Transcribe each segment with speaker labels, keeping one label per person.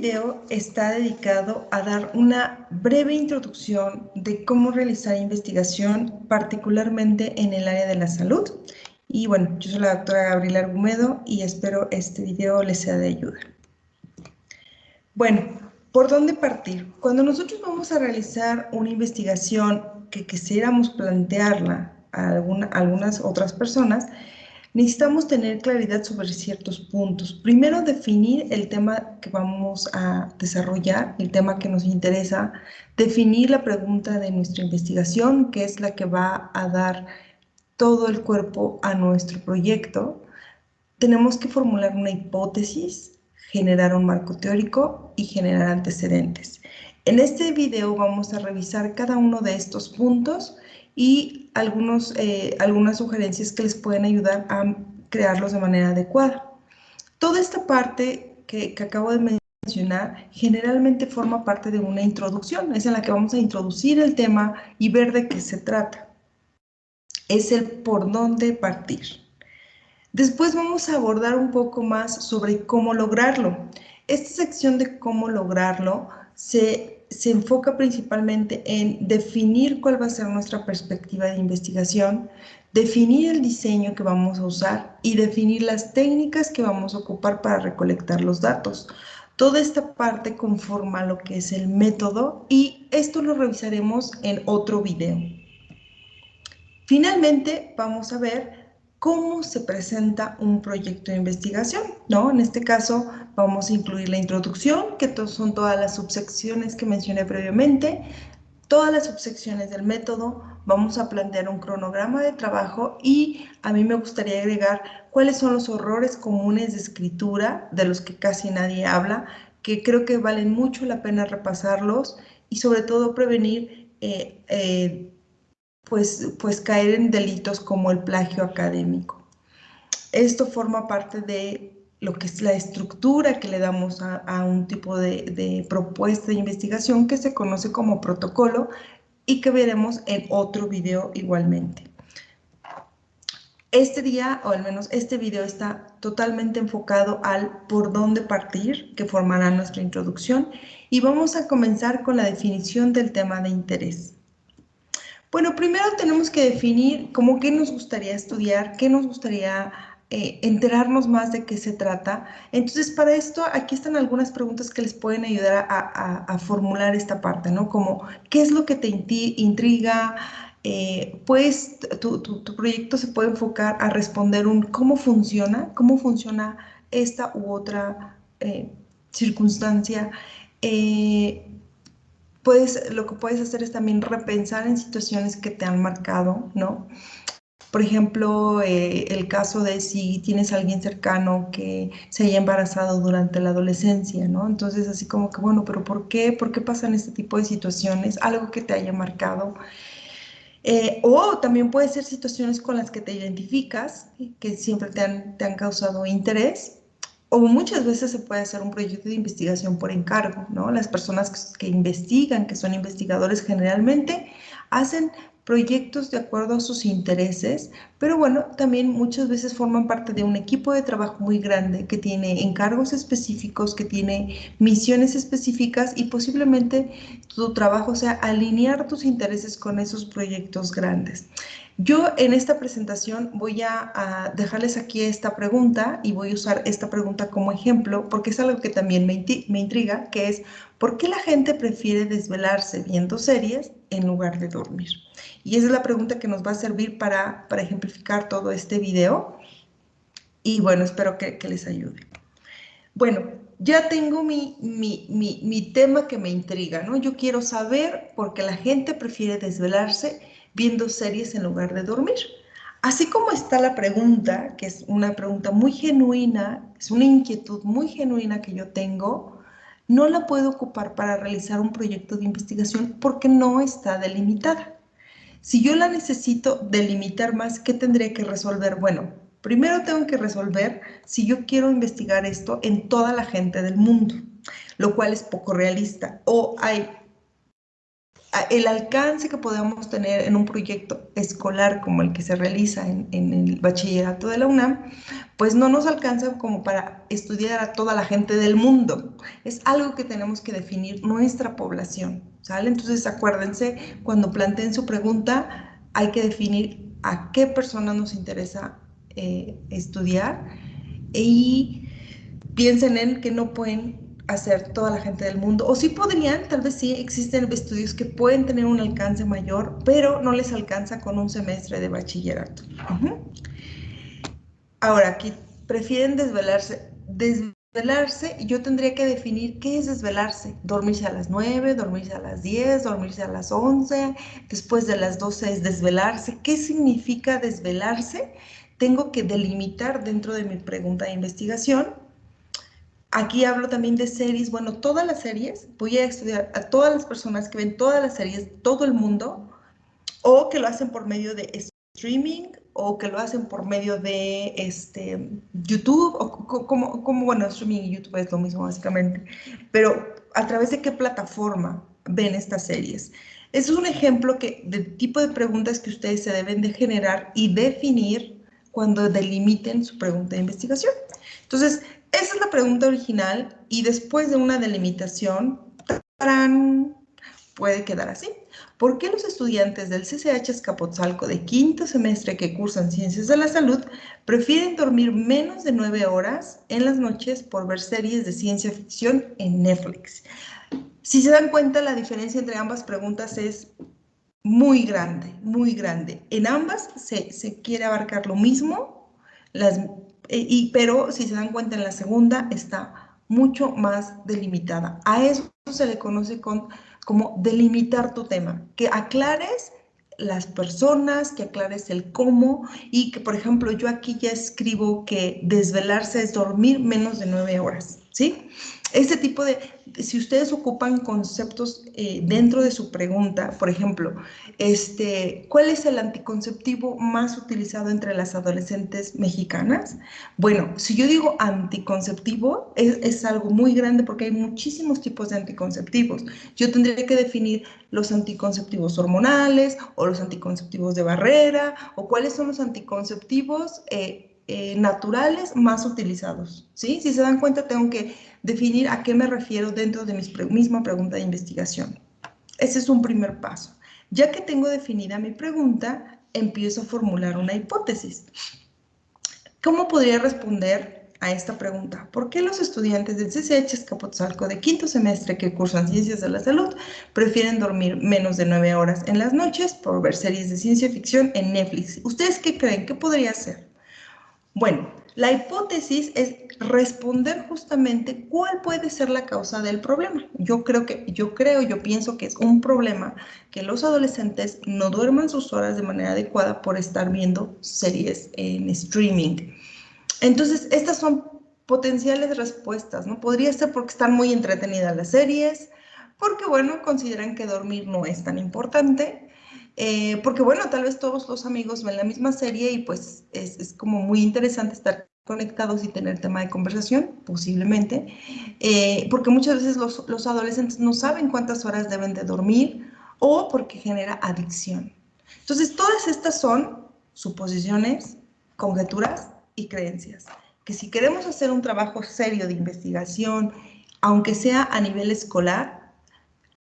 Speaker 1: video está dedicado a dar una breve introducción de cómo realizar investigación, particularmente en el área de la salud. Y bueno, yo soy la doctora Gabriela Argumedo y espero este video les sea de ayuda. Bueno, ¿por dónde partir? Cuando nosotros vamos a realizar una investigación que quisiéramos plantearla a algunas otras personas, necesitamos tener claridad sobre ciertos puntos. Primero, definir el tema que vamos a desarrollar, el tema que nos interesa, definir la pregunta de nuestra investigación, que es la que va a dar todo el cuerpo a nuestro proyecto. Tenemos que formular una hipótesis, generar un marco teórico y generar antecedentes. En este video vamos a revisar cada uno de estos puntos y algunos, eh, algunas sugerencias que les pueden ayudar a crearlos de manera adecuada. Toda esta parte que, que acabo de mencionar generalmente forma parte de una introducción, es en la que vamos a introducir el tema y ver de qué se trata. Es el por dónde partir. Después vamos a abordar un poco más sobre cómo lograrlo. Esta sección de cómo lograrlo se se enfoca principalmente en definir cuál va a ser nuestra perspectiva de investigación, definir el diseño que vamos a usar y definir las técnicas que vamos a ocupar para recolectar los datos. Toda esta parte conforma lo que es el método y esto lo revisaremos en otro video. Finalmente, vamos a ver cómo se presenta un proyecto de investigación, ¿no? En este caso vamos a incluir la introducción, que son todas las subsecciones que mencioné previamente, todas las subsecciones del método, vamos a plantear un cronograma de trabajo y a mí me gustaría agregar cuáles son los horrores comunes de escritura de los que casi nadie habla, que creo que valen mucho la pena repasarlos y sobre todo prevenir eh, eh, pues, pues caer en delitos como el plagio académico. Esto forma parte de lo que es la estructura que le damos a, un tipo de, de, propuesta de investigación que se conoce como protocolo y que veremos en otro video igualmente. Este día, o al menos este video, está totalmente enfocado al por dónde partir, que formará nuestra introducción, y vamos a comenzar con la definición del tema de interés. Bueno, primero tenemos que definir cómo qué nos gustaría estudiar, qué nos gustaría eh, enterarnos más de qué se trata. Entonces, para esto, aquí están algunas preguntas que les pueden ayudar a, formular esta parte, ¿no? Como, ¿qué es lo que te intriga? Eh, pues tu, proyecto se puede enfocar a responder un cómo funciona, cómo funciona esta u otra eh, circunstancia. Puedes, lo que puedes hacer es también repensar en situaciones que te han marcado, ¿no? Por ejemplo, eh, el caso de si tienes alguien cercano que se haya embarazado durante la adolescencia, ¿no? Entonces, así como que, bueno, pero ¿por qué? ¿Por qué pasan este tipo de situaciones? Algo que te haya marcado. Eh, o también puede ser situaciones con las que te identificas, que siempre te han, te han causado interés, o muchas veces se puede hacer un proyecto de investigación por encargo, ¿no? Las personas que, investigan, que son investigadores generalmente, hacen proyectos de acuerdo a sus intereses, pero bueno, también muchas veces forman parte de un equipo de trabajo muy grande que tiene encargos específicos, que tiene misiones específicas y posiblemente tu trabajo sea alinear tus intereses con esos proyectos grandes. Yo en esta presentación voy a, dejarles aquí esta pregunta y voy a usar esta pregunta como ejemplo porque es algo que también me, me intriga, que es ¿por qué la gente prefiere desvelarse viendo series en lugar de dormir? Y esa es la pregunta que nos va a servir para, para ejemplificar todo este video y bueno, espero que, les ayude. Bueno, ya tengo mi, mi, mi, mi tema que me intriga, ¿no? Yo quiero saber por qué la gente prefiere desvelarse viendo series en lugar de dormir. Así como está la pregunta, que es una pregunta muy genuina, es una inquietud muy genuina que yo tengo, no la puedo ocupar para realizar un proyecto de investigación porque no está delimitada. Si yo la necesito delimitar más, ¿qué tendría que resolver? Bueno, primero tengo que resolver si yo quiero investigar esto en toda la gente del mundo, lo cual es poco realista. O hay el alcance que podemos tener en un proyecto escolar como el que se realiza en, el bachillerato de la UNAM, pues no nos alcanza como para estudiar a toda la gente del mundo. Es algo que tenemos que definir nuestra población, ¿sale? Entonces acuérdense, cuando planteen su pregunta, hay que definir a qué persona nos interesa eh, estudiar y piensen en que no pueden hacer toda la gente del mundo, o sí podrían, tal vez sí, existen estudios que pueden tener un alcance mayor, pero no les alcanza con un semestre de bachillerato. Ahora, aquí prefieren desvelarse. Desvelarse, yo tendría que definir qué es desvelarse. Dormirse a las 9, dormirse a las 10, dormirse a las 11, después de las 12 es desvelarse. ¿Qué significa desvelarse? Tengo que delimitar dentro de mi pregunta de investigación Aquí hablo también de series, bueno, todas las series, voy a estudiar a todas las personas que ven todas las series, todo el mundo, o que lo hacen por medio de streaming, o que lo hacen por medio de este, YouTube, o como, como, bueno, streaming y YouTube es lo mismo básicamente, pero a través de qué plataforma ven estas series. Eso es un ejemplo que, de tipo de preguntas que ustedes se deben de generar y definir cuando delimiten su pregunta de investigación. Entonces, esa es la pregunta original y después de una delimitación, puede quedar así. ¿Por qué los estudiantes del CCH Escapotzalco de quinto semestre que cursan Ciencias de la Salud prefieren dormir menos de nueve horas en las noches por ver series de ciencia ficción en Netflix? Si se dan cuenta, la diferencia entre ambas preguntas es muy grande, muy grande. En ambas se, se quiere abarcar lo mismo, las y, pero si se dan cuenta en la segunda está mucho más delimitada. A eso se le conoce con, como delimitar tu tema, que aclares las personas, que aclares el cómo y que, por ejemplo, yo aquí ya escribo que desvelarse es dormir menos de nueve horas, ¿sí? Este tipo de, si ustedes ocupan conceptos eh, dentro de su pregunta, por ejemplo, este, ¿cuál es el anticonceptivo más utilizado entre las adolescentes mexicanas? Bueno, si yo digo anticonceptivo, es, algo muy grande porque hay muchísimos tipos de anticonceptivos. Yo tendría que definir los anticonceptivos hormonales o los anticonceptivos de barrera o cuáles son los anticonceptivos eh, eh, naturales más utilizados. ¿sí? Si se dan cuenta, tengo que definir a qué me refiero dentro de mi misma pregunta de investigación. Ese es un primer paso. Ya que tengo definida mi pregunta, empiezo a formular una hipótesis. ¿Cómo podría responder a esta pregunta? ¿Por qué los estudiantes del CCH Escapotzalco de quinto semestre que cursan Ciencias de la Salud prefieren dormir menos de nueve horas en las noches por ver series de ciencia ficción en Netflix? ¿Ustedes qué creen? ¿Qué podría ser? Bueno, la hipótesis es responder justamente cuál puede ser la causa del problema. Yo creo que, yo creo, yo pienso que es un problema que los adolescentes no duerman sus horas de manera adecuada por estar viendo series en streaming. Entonces, estas son potenciales respuestas, ¿no? Podría ser porque están muy entretenidas las series, porque, bueno, consideran que dormir no es tan importante, eh, porque bueno, tal vez todos los amigos ven la misma serie y pues es, como muy interesante estar conectados y tener tema de conversación, posiblemente, eh, porque muchas veces los, los, adolescentes no saben cuántas horas deben de dormir o porque genera adicción. Entonces, todas estas son suposiciones, conjeturas y creencias, que si queremos hacer un trabajo serio de investigación, aunque sea a nivel escolar,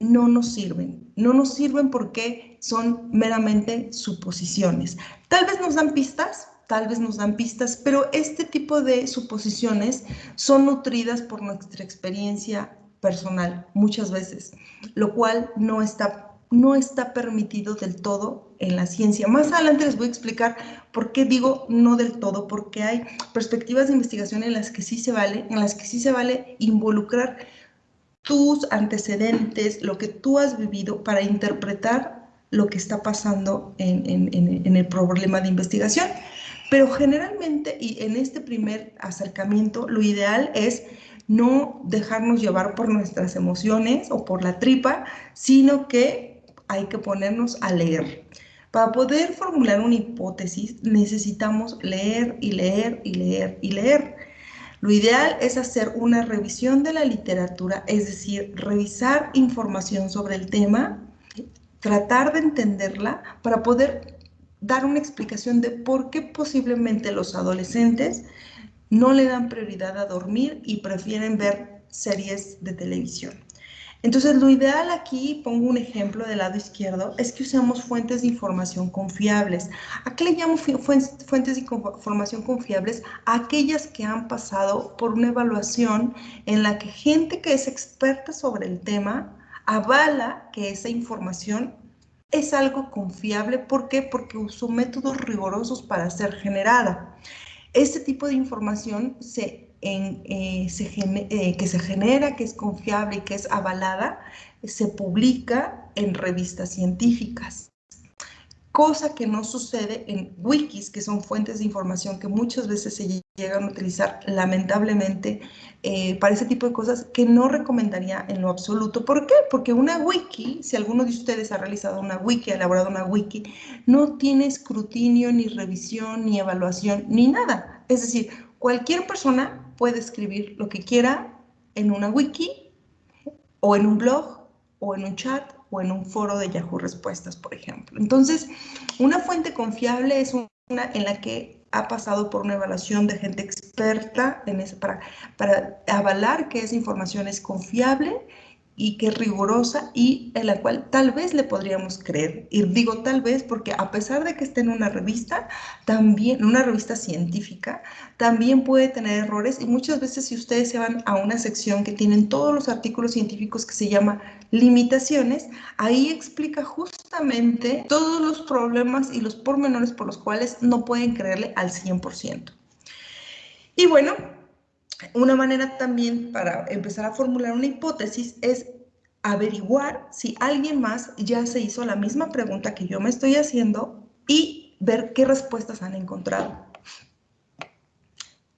Speaker 1: no nos sirven. No nos sirven porque son meramente suposiciones. Tal vez nos dan pistas, tal vez nos dan pistas, pero este tipo de suposiciones son nutridas por nuestra experiencia personal muchas veces, lo cual no está, no está permitido del todo en la ciencia. Más adelante les voy a explicar por qué digo no del todo, porque hay perspectivas de investigación en las que sí se vale, en las que sí se vale involucrar tus antecedentes, lo que tú has vivido para interpretar lo que está pasando en, el problema de investigación. Pero generalmente, y en este primer acercamiento, lo ideal es no dejarnos llevar por nuestras emociones o por la tripa, sino que hay que ponernos a leer. Para poder formular una hipótesis necesitamos leer y leer y leer y leer. Lo ideal es hacer una revisión de la literatura, es decir, revisar información sobre el tema tratar de entenderla para poder dar una explicación de por qué posiblemente los adolescentes no le dan prioridad a dormir y prefieren ver series de televisión. Entonces, lo ideal aquí, pongo un ejemplo del lado izquierdo, es que usemos fuentes de información confiables. ¿A qué le llamo fuentes de información confiables? aquellas que han pasado por una evaluación en la que gente que es experta sobre el tema avala que esa información es algo confiable. ¿Por qué? Porque usó métodos rigurosos para ser generada. Este tipo de información se, en, eh, eh, que se genera, que es confiable y que es avalada, se publica en revistas científicas cosa que no sucede en wikis, que son fuentes de información que muchas veces se llegan a utilizar lamentablemente eh, para ese tipo de cosas que no recomendaría en lo absoluto. ¿Por qué? Porque una wiki, si alguno de ustedes ha realizado una wiki, ha elaborado una wiki, no tiene escrutinio, ni revisión, ni evaluación, ni nada. Es decir, cualquier persona puede escribir lo que quiera en una wiki o en un blog o en un chat o en un foro de Yahoo Respuestas, por ejemplo. Entonces, una fuente confiable es una en la que ha pasado por una evaluación de gente experta para, para avalar que esa información es confiable y que es rigurosa y en la cual tal vez le podríamos creer. Y digo tal vez porque a pesar de que esté en una revista, también, una revista científica, también puede tener errores y muchas veces si ustedes se van a una sección que tienen todos los artículos científicos que se llama limitaciones, ahí explica justamente todos los problemas y los pormenores por los cuales no pueden creerle al 100%. Y bueno, una manera también para empezar a formular una hipótesis es averiguar si alguien más ya se hizo la misma pregunta que yo me estoy haciendo y ver qué respuestas han encontrado.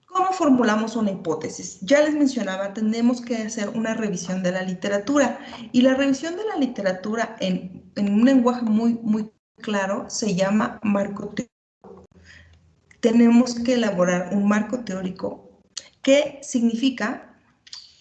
Speaker 1: ¿Cómo formulamos una hipótesis? Ya les mencionaba, tenemos que hacer una revisión de la literatura y la revisión de la literatura en, en un lenguaje muy, muy claro se llama marco teórico. Tenemos que elaborar un marco teórico ¿Qué significa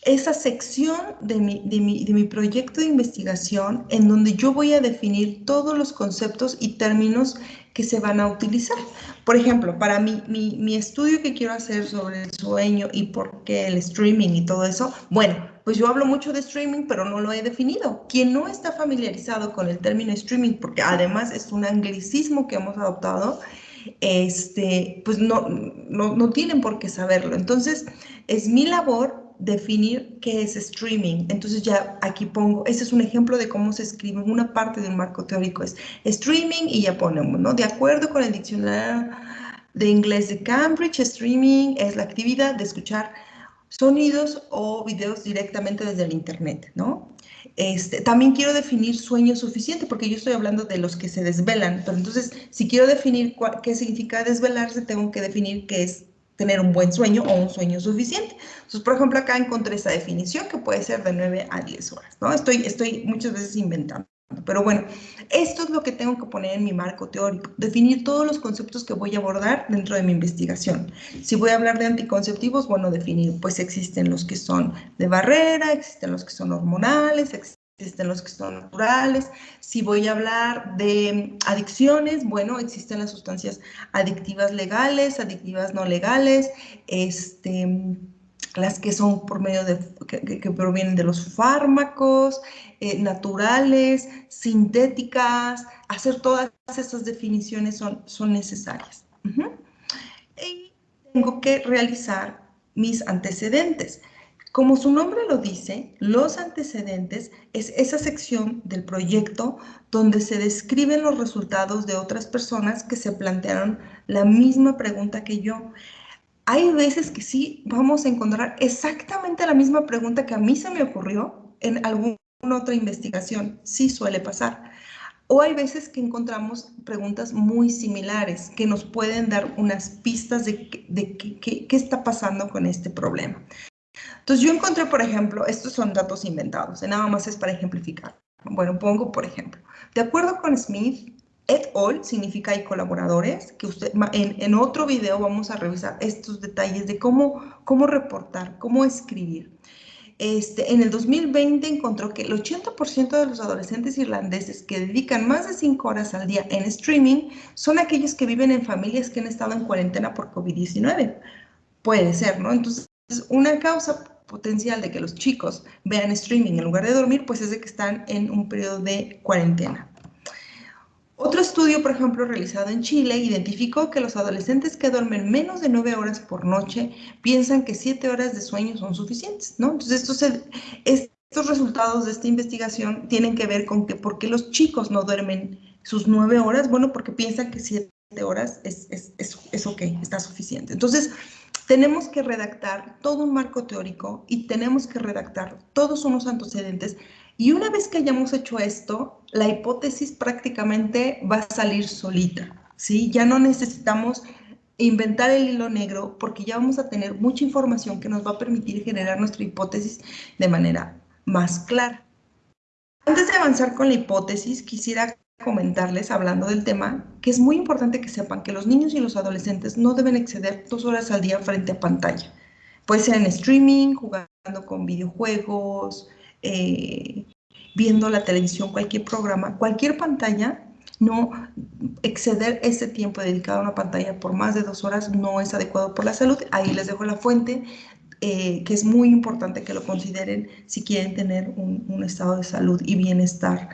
Speaker 1: esa sección de mi, de, mi, proyecto de investigación en donde yo voy a definir todos los conceptos y términos que se van a utilizar. Por ejemplo, para mi, mi, estudio que quiero hacer sobre el sueño y por qué el streaming y todo eso, bueno, pues yo hablo mucho de streaming, pero no lo he definido. Quien no está familiarizado con el término streaming, porque además es un anglicismo que hemos adoptado, este, pues no, no, tienen por qué saberlo. Entonces, es mi labor definir qué es streaming. Entonces ya aquí pongo, ese es un ejemplo de cómo se escribe una parte de un marco teórico, es streaming y ya ponemos, ¿no? De acuerdo con el diccionario de inglés de Cambridge, streaming es la actividad de escuchar sonidos o videos directamente desde el internet, ¿no? Este, también quiero definir sueño suficiente, porque yo estoy hablando de los que se desvelan. Pero entonces, si quiero definir qué significa desvelarse, tengo que definir qué es tener un buen sueño o un sueño suficiente. Entonces, por ejemplo, acá encontré esa definición que puede ser de 9 a 10 horas, ¿no? Estoy, estoy muchas veces inventando. Pero bueno, esto es lo que tengo que poner en mi marco teórico, definir todos los conceptos que voy a abordar dentro de mi investigación. Si voy a hablar de anticonceptivos, bueno, definir, pues existen los que son de barrera, existen los que son hormonales, existen los que son naturales. Si voy a hablar de adicciones, bueno, existen las sustancias adictivas legales, adictivas no legales, este las que son por medio de, que, provienen de los fármacos, eh, naturales, sintéticas, hacer todas esas definiciones son, son necesarias. Y tengo que realizar mis antecedentes. Como su nombre lo dice, los antecedentes es esa sección del proyecto donde se describen los resultados de otras personas que se plantearon la misma pregunta que yo hay veces que sí vamos a encontrar exactamente la misma pregunta que a mí se me ocurrió en alguna otra investigación. Sí suele pasar. O hay veces que encontramos preguntas muy similares que nos pueden dar unas pistas de, qué, está pasando con este problema. Entonces yo encontré, por ejemplo, estos son datos inventados, nada más es para ejemplificar. Bueno, pongo, por ejemplo, de acuerdo con Smith, Et al significa y colaboradores, que usted, en, otro video vamos a revisar estos detalles de cómo, cómo reportar, cómo escribir. este, en el 2020 encontró que el 80% de los adolescentes irlandeses que dedican más de 5 horas al día en streaming son aquellos que viven en familias que han estado en cuarentena por COVID-19. Puede ser, ¿no? Entonces, una causa potencial de que los chicos vean streaming en lugar de dormir, pues es de que están en un periodo de cuarentena. Estudio, por ejemplo, realizado en Chile, identificó que los adolescentes que duermen menos de 9 horas por noche piensan que 7 horas de sueño son suficientes, ¿no? Entonces, estos, estos resultados de esta investigación tienen que ver con que por qué los chicos no duermen sus 9 horas, bueno, porque piensan que 7 horas es, es, es, es ok, está suficiente. Entonces, tenemos que redactar todo un marco teórico y tenemos que redactar todos unos antecedentes y una vez que hayamos hecho esto, la hipótesis prácticamente va a salir solita, ¿sí? Ya no necesitamos inventar el hilo negro porque ya vamos a tener mucha información que nos va a permitir generar nuestra hipótesis de manera más clara. Antes de avanzar con la hipótesis, quisiera comentarles, hablando del tema, que es muy importante que sepan que los niños y los adolescentes no deben exceder dos horas al día frente a pantalla. Puede ser en streaming, jugando con videojuegos, eh, viendo la televisión, cualquier programa, cualquier pantalla, no exceder ese tiempo dedicado a una pantalla por más de dos horas no es adecuado por la salud. Ahí les dejo la fuente, eh, que es muy importante que lo consideren si quieren tener un, estado de salud y bienestar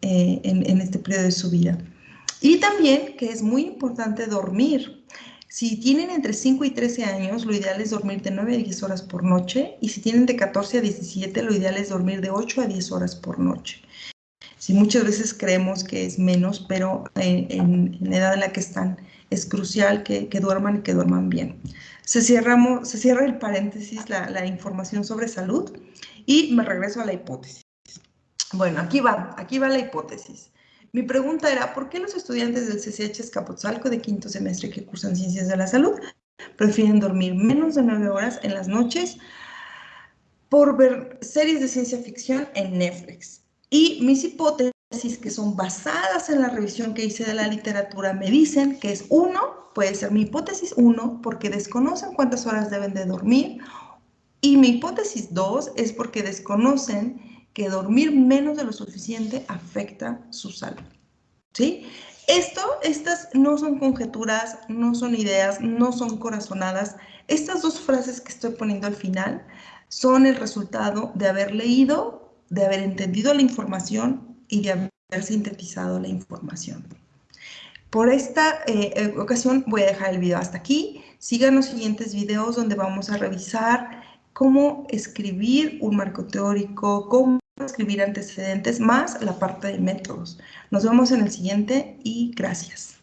Speaker 1: eh, en, en este periodo de su vida. Y también que es muy importante dormir. Si tienen entre 5 y 13 años, lo ideal es dormir de 9 a 10 horas por noche y si tienen de 14 a 17, lo ideal es dormir de 8 a 10 horas por noche. Si muchas veces creemos que es menos, pero en, la edad en la que están es crucial que, duerman y que duerman bien. Se cierra el paréntesis, la, la información sobre salud y me regreso a la hipótesis. Bueno, aquí va, aquí va la hipótesis. Mi pregunta era, ¿por qué los estudiantes del CCH Escapotzalco de quinto semestre que cursan Ciencias de la Salud prefieren dormir menos de nueve horas en las noches por ver series de ciencia ficción en Netflix? Y mis hipótesis, que son basadas en la revisión que hice de la literatura, me dicen que es uno, puede ser mi hipótesis uno, porque desconocen cuántas horas deben de dormir, y mi hipótesis dos es porque desconocen que dormir menos de lo suficiente afecta su salud. ¿Sí? Esto, estas no son conjeturas, no son ideas, no son corazonadas. Estas dos frases que estoy poniendo al final son el resultado de haber leído, de haber entendido la información y de haber sintetizado la información. Por esta eh, eh, ocasión voy a dejar el video hasta aquí. Sigan los siguientes videos donde vamos a revisar cómo escribir un marco teórico, cómo escribir antecedentes más la parte de métodos. Nos vemos en el siguiente y gracias.